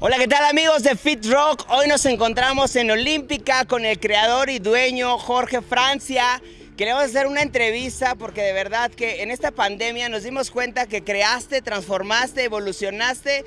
Hola, ¿qué tal amigos de Fit Rock? Hoy nos encontramos en Olímpica con el creador y dueño Jorge Francia. Queremos hacer una entrevista porque de verdad que en esta pandemia nos dimos cuenta que creaste, transformaste, evolucionaste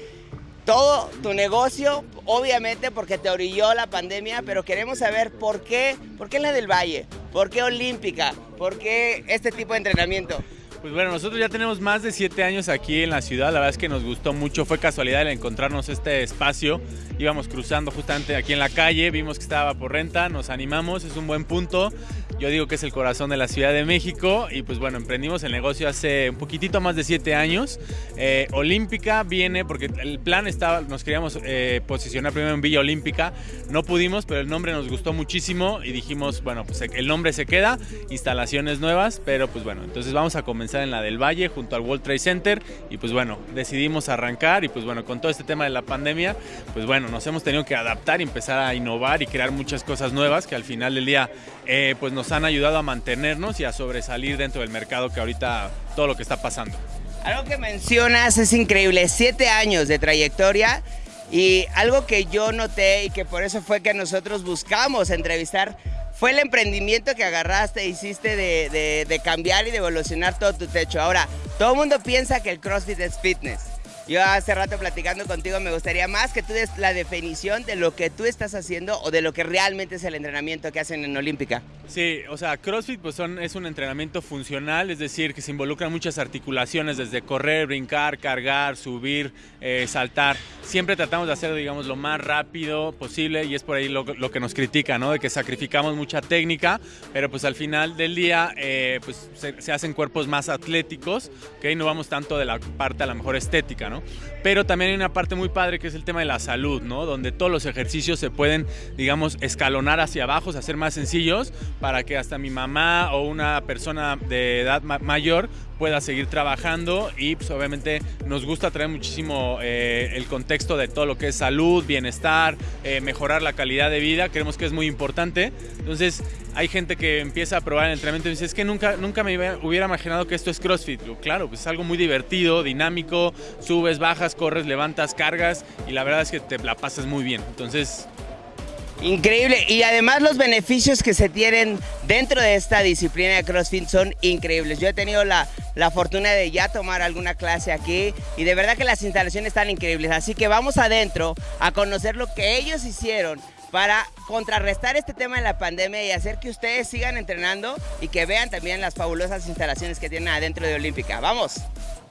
todo tu negocio, obviamente porque te orilló la pandemia, pero queremos saber por qué, por qué la del Valle, por qué Olímpica, por qué este tipo de entrenamiento. Pues bueno, nosotros ya tenemos más de siete años aquí en la ciudad, la verdad es que nos gustó mucho, fue casualidad el encontrarnos este espacio, íbamos cruzando justamente aquí en la calle, vimos que estaba por renta, nos animamos, es un buen punto, yo digo que es el corazón de la Ciudad de México y pues bueno, emprendimos el negocio hace un poquitito más de siete años. Eh, Olímpica viene porque el plan estaba, nos queríamos eh, posicionar primero en Villa Olímpica, no pudimos, pero el nombre nos gustó muchísimo y dijimos, bueno, pues el nombre se queda, instalaciones nuevas, pero pues bueno, entonces vamos a comenzar en la del Valle junto al World Trade Center y pues bueno, decidimos arrancar y pues bueno, con todo este tema de la pandemia, pues bueno, nos hemos tenido que adaptar y empezar a innovar y crear muchas cosas nuevas que al final del día eh, pues nos han ayudado a mantenernos y a sobresalir dentro del mercado que ahorita todo lo que está pasando. Algo que mencionas es increíble, siete años de trayectoria y algo que yo noté y que por eso fue que nosotros buscamos entrevistar fue el emprendimiento que agarraste, hiciste de, de cambiar y de evolucionar todo tu techo. Ahora, todo el mundo piensa que el CrossFit es fitness. Yo hace rato platicando contigo me gustaría más que tú des la definición de lo que tú estás haciendo o de lo que realmente es el entrenamiento que hacen en Olímpica. Sí, o sea, CrossFit pues son, es un entrenamiento funcional, es decir, que se involucran muchas articulaciones, desde correr, brincar, cargar, subir, eh, saltar. Siempre tratamos de hacerlo, digamos, lo más rápido posible y es por ahí lo, que nos critica, ¿no? De que sacrificamos mucha técnica, pero pues al final del día eh, pues se, hacen cuerpos más atléticos, que no vamos tanto de la parte a lo mejor estética, ¿no? Pero también hay una parte muy padre que es el tema de la salud, ¿no? Donde todos los ejercicios se pueden, digamos, escalonar hacia abajo, hacer más sencillos para que hasta mi mamá o una persona de edad mayor pueda seguir trabajando y pues obviamente nos gusta traer muchísimo eh, el contexto de todo lo que es salud, bienestar, eh, mejorar la calidad de vida, creemos que es muy importante. Entonces hay gente que empieza a probar el entrenamiento y dice, es que nunca, nunca me hubiera imaginado que esto es CrossFit. Claro, pues es algo muy divertido, dinámico, subes, bajas, corres, levantas, cargas y la verdad es que te la pasas muy bien. Entonces Increíble. Y además los beneficios que se tienen dentro de esta disciplina de CrossFit son increíbles. Yo he tenido la, la, fortuna de ya tomar alguna clase aquí y de verdad que las instalaciones están increíbles. Así que vamos adentro a conocer lo que ellos hicieron para contrarrestar este tema de la pandemia y hacer que ustedes sigan entrenando y que vean también las fabulosas instalaciones que tienen adentro de Olímpica. ¡Vamos!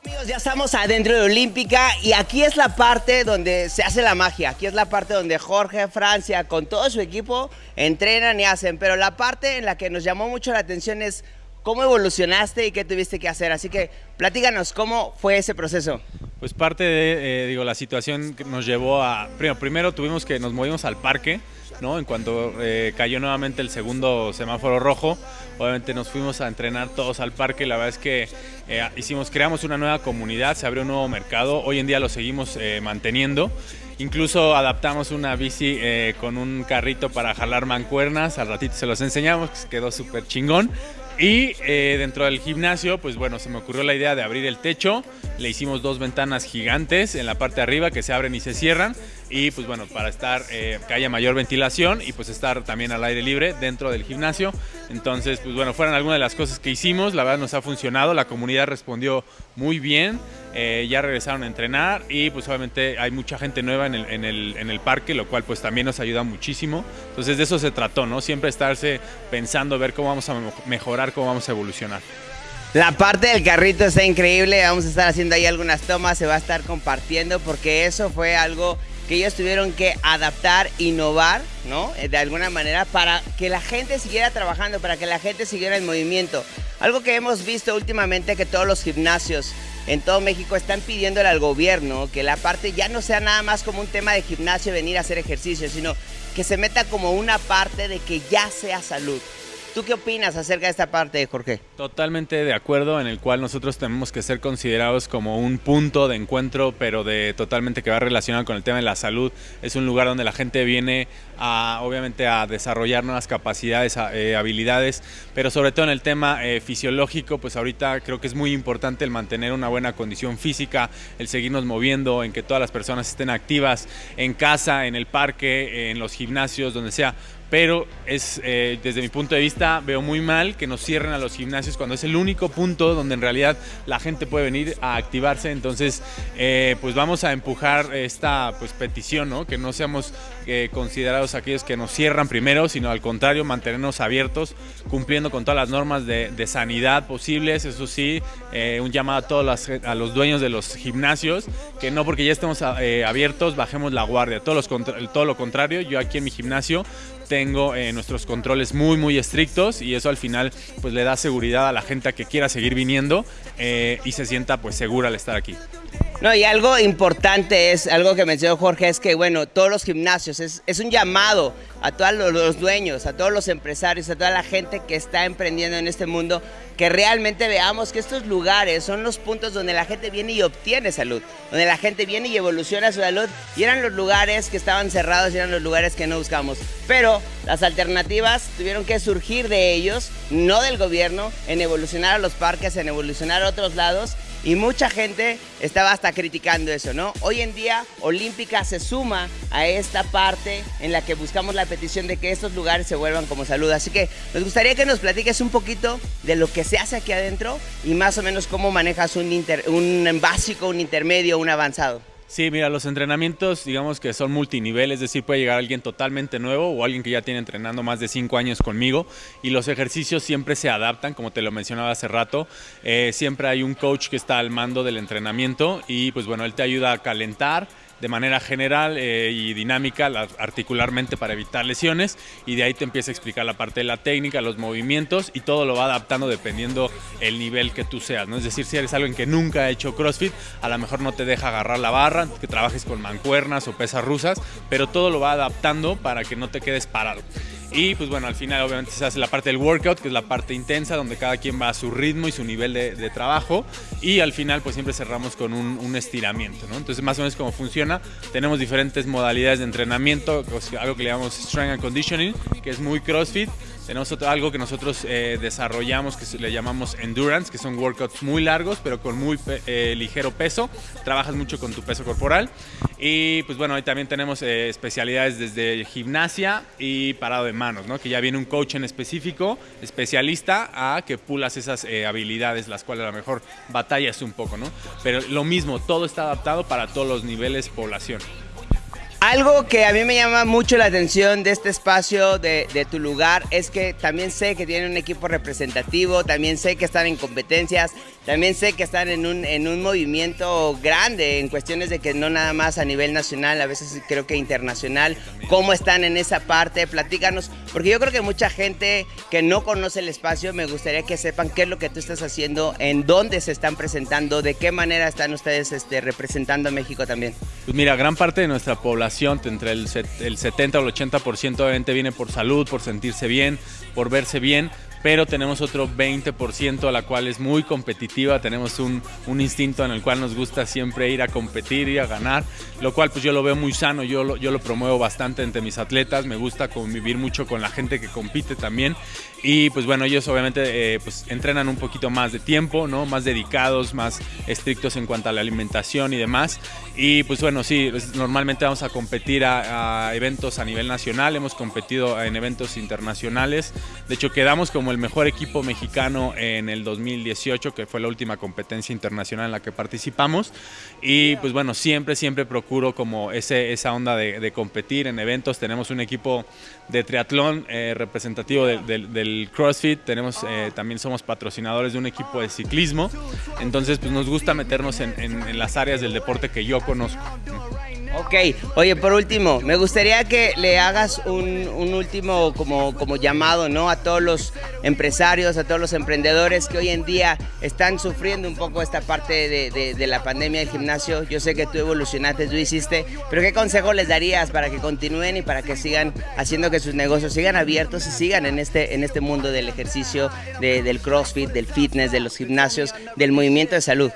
Amigos, ya estamos adentro de Olímpica y aquí es la parte donde se hace la magia. Aquí es la parte donde Jorge Francia con todo su equipo entrenan y hacen. Pero la parte en la que nos llamó mucho la atención es cómo evolucionaste y qué tuviste que hacer. Así que platícanos cómo fue ese proceso. Pues parte de, eh, digo, la situación que nos llevó a, primero, primero tuvimos que nos movimos al parque, ¿no? En cuanto eh, cayó nuevamente el segundo semáforo rojo, obviamente nos fuimos a entrenar todos al parque, la verdad es que eh, hicimos, creamos una nueva comunidad, se abrió un nuevo mercado, hoy en día lo seguimos manteniendo. Incluso adaptamos una bici con un carrito para jalar mancuernas, al ratito se los enseñamos, quedó súper chingón. Y eh, dentro del gimnasio, pues bueno, se me ocurrió la idea de abrir el techo. Le hicimos dos ventanas gigantes en la parte de arriba que se abren y se cierran. Y pues bueno, para estar, eh, que haya mayor ventilación y pues estar también al aire libre dentro del gimnasio. Entonces, pues bueno, fueron algunas de las cosas que hicimos. La verdad nos ha funcionado. La comunidad respondió muy bien. Eh, ya regresaron a entrenar y pues obviamente hay mucha gente nueva en el, en, el, en el, parque, lo cual pues también nos ayuda muchísimo. Entonces de eso se trató, ¿no? Siempre estarse pensando, ver cómo vamos a mejorar, cómo vamos a evolucionar. La parte del carrito está increíble, vamos a estar haciendo ahí algunas tomas, se va a estar compartiendo porque eso fue algo que ellos tuvieron que adaptar, innovar, ¿no? Eh, de alguna manera para que la gente siguiera trabajando, para que la gente siguiera en movimiento. Algo que hemos visto últimamente que todos los gimnasios en todo México están pidiéndole al gobierno que la parte ya no sea nada más como un tema de gimnasio, venir a hacer ejercicio, sino que se meta como una parte de que ya sea salud. ¿Tú qué opinas acerca de esta parte, Jorge? Totalmente de acuerdo, en el cual nosotros tenemos que ser considerados como un punto de encuentro, pero de totalmente que va relacionado con el tema de la salud. Es un lugar donde la gente viene a, obviamente, a desarrollar nuevas capacidades, eh, habilidades, pero sobre todo en el tema eh, fisiológico, pues ahorita creo que es muy importante el mantener una buena condición física, el seguirnos moviendo, en que todas las personas estén activas en casa, en el parque, en los gimnasios, donde sea pero es eh, desde mi punto de vista veo muy mal que nos cierren a los gimnasios cuando es el único punto donde en realidad la gente puede venir a activarse. Entonces eh, pues vamos a empujar esta pues petición ¿no? que no seamos eh, considerados aquellos que nos cierran primero sino al contrario mantenernos abiertos cumpliendo con todas las normas de, sanidad posibles. Eso sí un llamado a todos a los dueños de los gimnasios que no porque ya estemos abiertos bajemos la guardia. Los, todo lo contrario yo aquí en mi gimnasio tengo eh, nuestros controles muy muy estrictos y eso al final pues le da seguridad a la gente que quiera seguir viniendo eh, y se sienta pues segura al estar aquí. No, y algo importante es, algo que mencionó Jorge, es que, bueno, todos los gimnasios, es, un llamado a todos los dueños, a todos los empresarios, a toda la gente que está emprendiendo en este mundo, que realmente veamos que estos lugares son los puntos donde la gente viene y obtiene salud, donde la gente viene y evoluciona su salud, y eran los lugares que estaban cerrados y eran los lugares que no buscamos. Pero las alternativas tuvieron que surgir de ellos, no del gobierno, en evolucionar a los parques, en evolucionar a otros lados, y mucha gente estaba hasta criticando eso, ¿no? Hoy en día Olímpica se suma a esta parte en la que buscamos la petición de que estos lugares se vuelvan como salud. Así que nos gustaría que nos platiques un poquito de lo que se hace aquí adentro y más o menos cómo manejas un, un básico, un intermedio, un avanzado. Sí, mira, los entrenamientos, digamos que son multinivel, es decir, puede llegar alguien totalmente nuevo o alguien que ya tiene entrenando más de cinco años conmigo y los ejercicios siempre se adaptan, como te lo mencionaba hace rato. Eh, siempre hay un coach que está al mando del entrenamiento y pues bueno, él te ayuda a calentar de manera general eh, y dinámica articularmente para evitar lesiones y de ahí te empieza a explicar la parte de la técnica, los movimientos y todo lo va adaptando dependiendo el nivel que tú seas, ¿no? Es decir, si eres alguien que nunca ha hecho CrossFit, a lo mejor no te deja agarrar la barra, que trabajes con mancuernas o pesas rusas, pero todo lo va adaptando para que no te quedes parado. Y pues bueno, al final obviamente se hace la parte del workout, que es la parte intensa, donde cada quien va a su ritmo y su nivel de, trabajo. Y al final pues siempre cerramos con un, estiramiento, ¿no? Entonces más o menos cómo funciona. Tenemos diferentes modalidades de entrenamiento, algo que le llamamos Strength and Conditioning, que es muy CrossFit. Tenemos algo que nosotros eh, desarrollamos que le llamamos endurance, que son workouts muy largos pero con muy eh, ligero peso. Trabajas mucho con tu peso corporal. Y pues bueno, ahí también tenemos eh, especialidades desde gimnasia y parado de manos, ¿no? que ya viene un coach en específico, especialista, a que pulas esas habilidades, las cuales a lo mejor batallas un poco. ¿no? Pero lo mismo, todo está adaptado para todos los niveles población. Algo que a mí me llama mucho la atención de este espacio, de, tu lugar, es que también sé que tienen un equipo representativo, también sé que están en competencias, también sé que están en un, en un movimiento grande en cuestiones de que no nada más a nivel nacional, a veces creo que internacional. ¿Cómo están en esa parte? Platícanos, porque yo creo que mucha gente que no conoce el espacio, me gustaría que sepan qué es lo que tú estás haciendo, en dónde se están presentando, de qué manera están ustedes este, representando a México también. Pues mira, gran parte de nuestra población entre el, el 70 o el 80% obviamente viene por salud, por sentirse bien, por verse bien, pero tenemos otro 20% a la cual es muy competitiva, tenemos un, un, instinto en el cual nos gusta siempre ir a competir y a ganar, lo cual pues yo lo veo muy sano, yo lo, yo lo promuevo bastante entre mis atletas, me gusta convivir mucho con la gente que compite también. Y pues bueno, ellos obviamente eh, pues entrenan un poquito más de tiempo, ¿no? Más dedicados, más estrictos en cuanto a la alimentación y demás. Y pues bueno, sí, normalmente vamos a competir a, a eventos a nivel nacional, hemos competido en eventos internacionales, de hecho quedamos como el mejor equipo mexicano en el 2018, que fue la última competencia internacional en la que participamos. Y pues bueno, siempre, siempre procuro como ese, esa onda de, competir en eventos. Tenemos un equipo de triatlón eh, representativo del CrossFit, tenemos, eh, también somos patrocinadores de un equipo de ciclismo. Entonces pues nos gusta meternos en las áreas del deporte que yo conozco. Ok, oye, por último, me gustaría que le hagas un, último como, como llamado ¿no? a todos los empresarios, a todos los emprendedores que hoy en día están sufriendo un poco esta parte de, de, la pandemia del gimnasio. Yo sé que tú evolucionaste, tú hiciste, pero ¿qué consejo les darías para que continúen y para que sigan haciendo que sus negocios sigan abiertos y sigan en este, en este mundo del ejercicio, del CrossFit, del fitness, de los gimnasios, del movimiento de salud?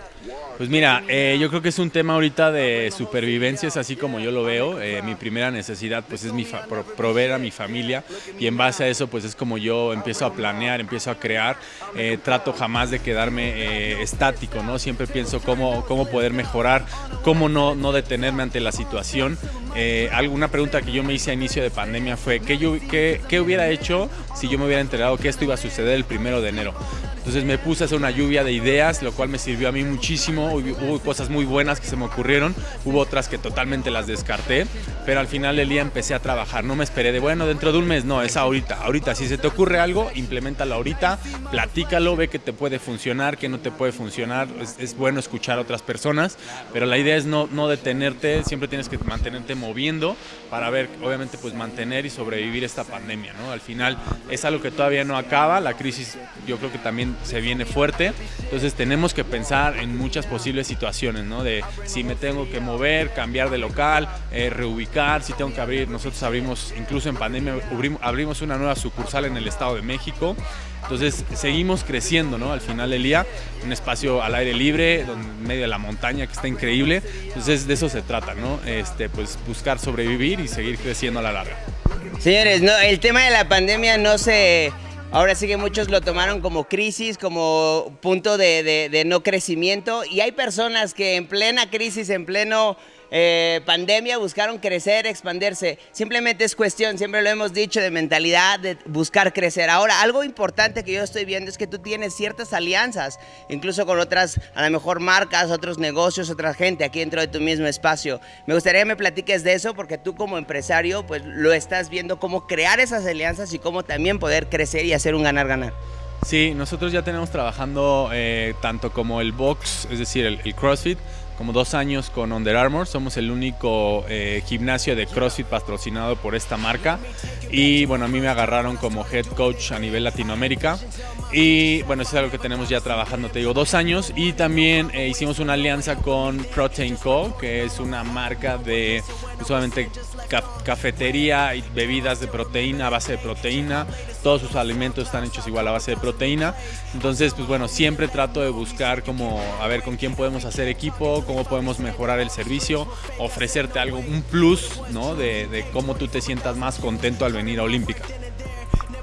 Pues mira, eh, yo creo que es un tema ahorita de supervivencia, es así como yo lo veo. Eh, mi primera necesidad pues es mi proveer a mi familia y en base a eso pues es como yo empiezo a planear, empiezo a crear. Eh, trato jamás de quedarme estático, ¿no? Siempre pienso cómo, cómo poder mejorar, cómo no, no detenerme ante la situación. alguna pregunta que yo me hice a inicio de pandemia fue ¿qué, yo, qué, qué hubiera hecho si yo me hubiera enterado que esto iba a suceder el primero de enero? Entonces me puse a hacer una lluvia de ideas, lo cual me sirvió a mí muchísimo. Hubo cosas muy buenas que se me ocurrieron, hubo otras que totalmente las descarté, pero al final del día empecé a trabajar. No me esperé de, bueno, dentro de un mes, no, es ahorita. Ahorita, si se te ocurre algo, implementalo ahorita, platícalo, ve que te puede funcionar, que no te puede funcionar. Es, bueno escuchar a otras personas, pero la idea es no, no detenerte, siempre tienes que mantenerte moviendo para ver, obviamente, pues mantener y sobrevivir esta pandemia, ¿no? Al final es algo que todavía no acaba, la crisis yo creo que también se viene fuerte, entonces tenemos que pensar en muchas posibles situaciones, ¿no? De si me tengo que mover, cambiar de local, eh, reubicar, si tengo que abrir, nosotros abrimos, incluso en pandemia, abrimos una nueva sucursal en el Estado de México, entonces seguimos creciendo, ¿no? Al final del día, un espacio al aire libre, en medio de la montaña que está increíble. Entonces de eso se trata, ¿no? Este, pues buscar sobrevivir y seguir creciendo a la larga. Señores, no, el tema de la pandemia no se Ahora sí que muchos lo tomaron como crisis, como punto de, no crecimiento. Y hay personas que en plena crisis, en pleno eh, pandemia buscaron crecer, expandirse. Simplemente es cuestión, siempre lo hemos dicho, de mentalidad, de buscar crecer. Ahora, algo importante que yo estoy viendo es que tú tienes ciertas alianzas, incluso con otras, a lo mejor marcas, otros negocios, otra gente aquí dentro de tu mismo espacio. Me gustaría que me platiques de eso porque tú como empresario, pues lo estás viendo cómo crear esas alianzas y cómo también poder crecer y hacer un ganar-ganar. Sí, nosotros ya tenemos trabajando eh, tanto como el box, es decir, el CrossFit, como dos años con Under Armour. Somos el único eh, gimnasio de CrossFit patrocinado por esta marca. Y bueno, a mí me agarraron como head coach a nivel Latinoamérica. Y bueno, eso es algo que tenemos ya trabajando, te digo, dos años. Y también eh, hicimos una alianza con Protein Co., que es una marca de solamente cafetería y bebidas de proteína, a base de proteína. Todos sus alimentos están hechos igual a base de proteína. Entonces, pues bueno, siempre trato de buscar como a ver con quién podemos hacer equipo, cómo podemos mejorar el servicio, ofrecerte algo, un plus, ¿no? De, de cómo tú te sientas más contento al venir a Olímpica.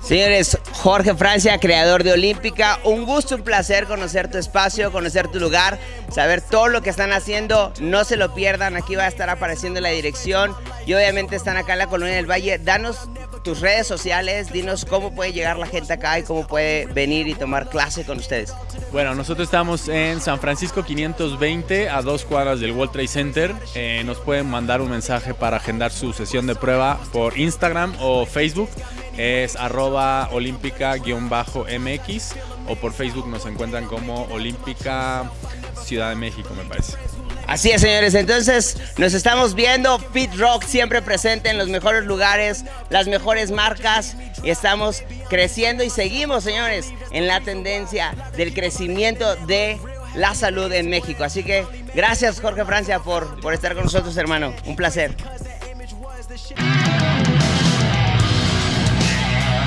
Señores, Jorge Francia, creador de Olímpica, un gusto, un placer conocer tu espacio, conocer tu lugar, saber todo lo que están haciendo, no se lo pierdan, aquí va a estar apareciendo la dirección y obviamente están acá en la Colonia del Valle. Danos tus redes sociales, dinos cómo puede llegar la gente acá y cómo puede venir y tomar clase con ustedes. Bueno, nosotros estamos en San Francisco 520 a dos cuadras del World Trade Center. Eh, nos pueden mandar un mensaje para agendar su sesión de prueba por Instagram o Facebook es arroba olímpica-mx o por Facebook nos encuentran como Olímpica Ciudad de México, me parece. Así es, señores. Entonces, nos estamos viendo. Fit Rock siempre presente en los mejores lugares, las mejores marcas. Y estamos creciendo y seguimos, señores, en la tendencia del crecimiento de la salud en México. Así que gracias, Jorge Francia, por, por estar con nosotros, hermano. Un placer.